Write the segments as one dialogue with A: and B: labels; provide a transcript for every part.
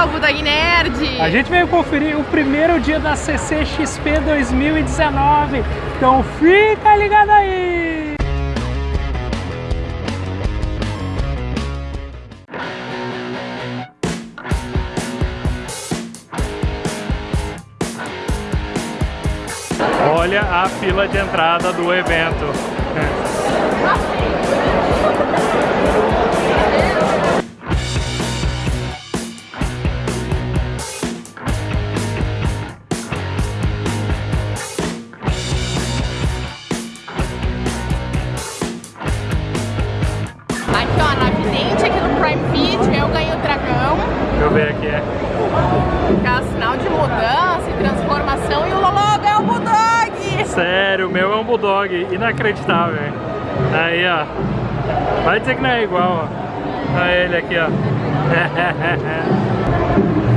A: Pessoal, Budog Nerd!
B: A gente veio conferir o primeiro dia da CCXP 2019, então fica ligado aí! Olha a fila de entrada do evento. Ver aqui.
A: É sinal de mudança e transformação. E o Lolo ganhou o Bulldog!
B: Sério, o meu é um Bulldog, inacreditável. hein? Aí, ó. Vai dizer que não é igual, ó. Olha ele aqui, ó.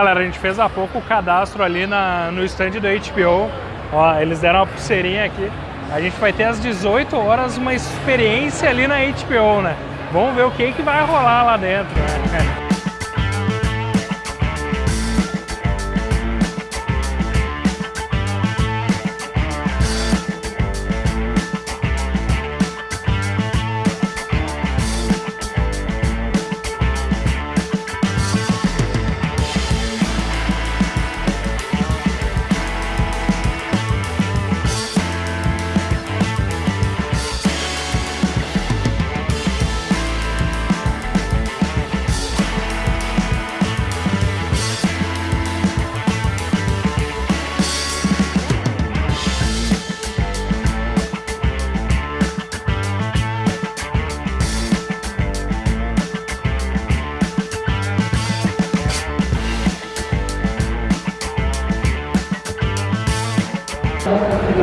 B: galera, a gente fez há pouco o cadastro ali na, no stand do HBO. Ó, eles deram uma pulseirinha aqui. A gente vai ter às 18 horas uma experiência ali na HBO, né? Vamos ver o que, que vai rolar lá dentro, né?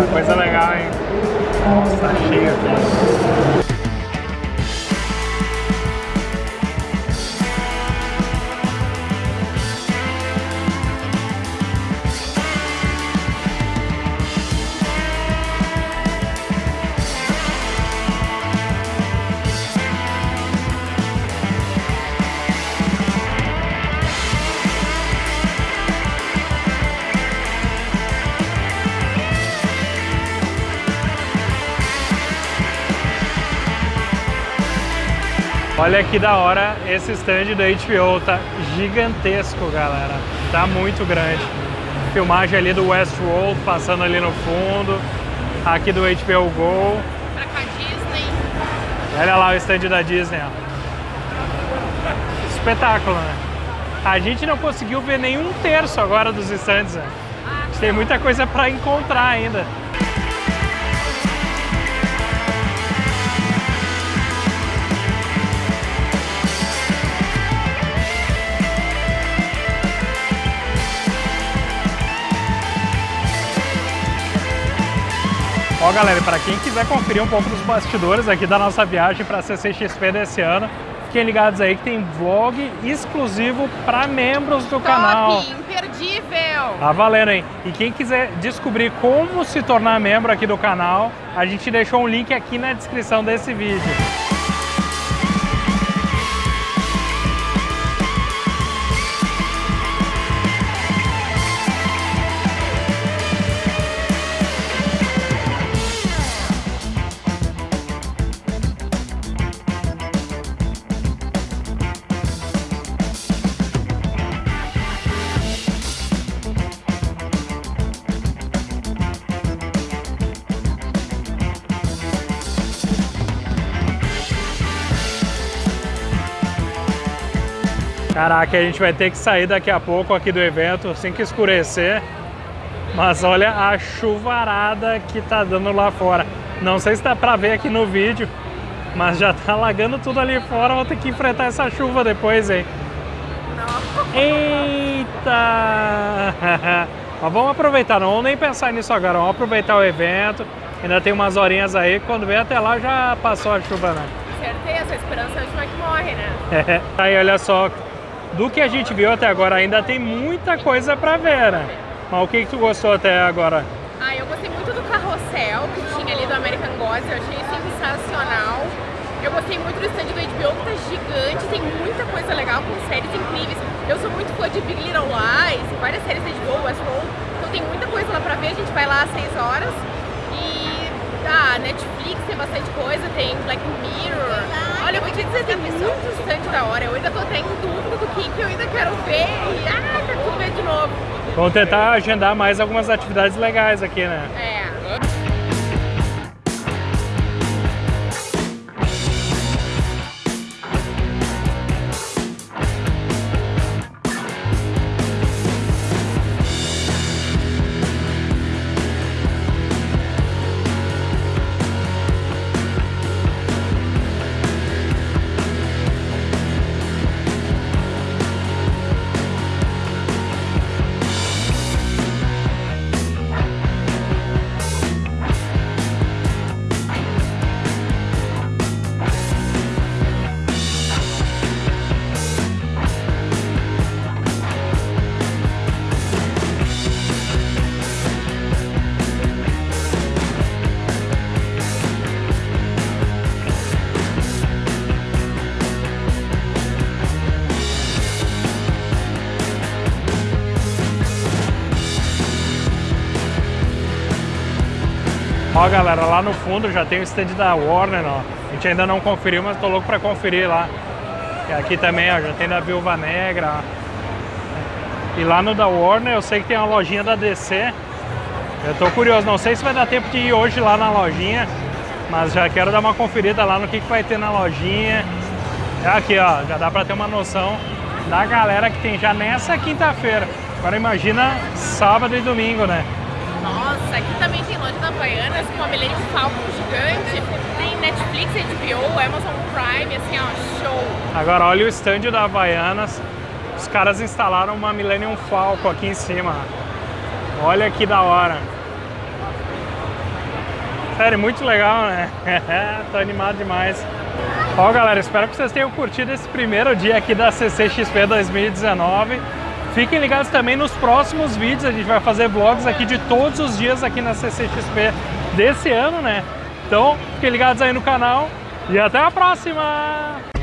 B: Coisa legal, hein? Nossa, tá cheio aqui. Olha que da hora esse stand do HBO, tá gigantesco, galera. Tá muito grande. Filmagem ali do Westworld passando ali no fundo. Aqui do HBO Go.
A: Pra cá, Disney.
B: Olha lá o stand da Disney, ó. Espetáculo, né? A gente não conseguiu ver nenhum terço agora dos stands, né? A gente tem muita coisa pra encontrar ainda. Ó galera, para quem quiser conferir um pouco dos bastidores aqui da nossa viagem para a CCXP desse ano, fiquem ligados aí que tem vlog exclusivo para membros do
A: Top,
B: canal.
A: imperdível.
B: Tá valendo, hein? E quem quiser descobrir como se tornar membro aqui do canal, a gente deixou um link aqui na descrição desse vídeo. Caraca, a gente vai ter que sair daqui a pouco aqui do evento, assim que escurecer. Mas olha a chuvarada que tá dando lá fora. Não sei se dá pra ver aqui no vídeo, mas já tá alagando tudo ali fora. Vou ter que enfrentar essa chuva depois, hein? Eita! Mas vamos aproveitar, não vamos nem pensar nisso agora. Vamos aproveitar o evento. Ainda tem umas horinhas aí. Quando vem até lá já passou a chuva, né?
A: Certeza, a esperança é a última que morre, né?
B: Aí olha só, do que a gente viu até agora ainda tem muita coisa pra ver, né? Mas o que, que tu gostou até agora?
A: Ah, eu gostei muito do carrossel que tinha ali do American Gods, eu achei sensacional. Eu gostei muito do stand do HBO, que tá gigante, tem muita coisa legal, com séries incríveis. Eu sou muito fã de Big Little Lies, várias séries da HBO, Westworld, então tem muita coisa lá pra ver, a gente vai lá às 6 horas. E ah, Netflix tem bastante coisa, tem Black eu tô até em dúvida do que, que eu ainda quero ver e ah, quero tudo ver de novo.
B: Vamos tentar agendar mais algumas atividades legais aqui, né?
A: É.
B: galera, lá no fundo já tem o stand da Warner, ó. A gente ainda não conferiu, mas tô louco pra conferir lá. E aqui também, ó, já tem da Viúva Negra, ó. E lá no da Warner eu sei que tem uma lojinha da DC. Eu tô curioso, não sei se vai dar tempo de ir hoje lá na lojinha, mas já quero dar uma conferida lá no que, que vai ter na lojinha. Aqui, ó, já dá pra ter uma noção da galera que tem já nessa quinta-feira. Agora imagina sábado e domingo, né?
A: Nossa, aqui também tem loja da Havaianas com a Millennium Falcon gigante. Tem Netflix, HBO, Amazon Prime, assim, ó, show.
B: Agora olha o stand da Havaianas. Os caras instalaram uma Millennium Falcon aqui em cima. Olha que da hora. Sério, muito legal, né? Tô animado demais. Ó, galera, espero que vocês tenham curtido esse primeiro dia aqui da CCXP 2019. Fiquem ligados também nos próximos vídeos, a gente vai fazer vlogs aqui de todos os dias aqui na CCXP desse ano, né? Então, fiquem ligados aí no canal e até a próxima!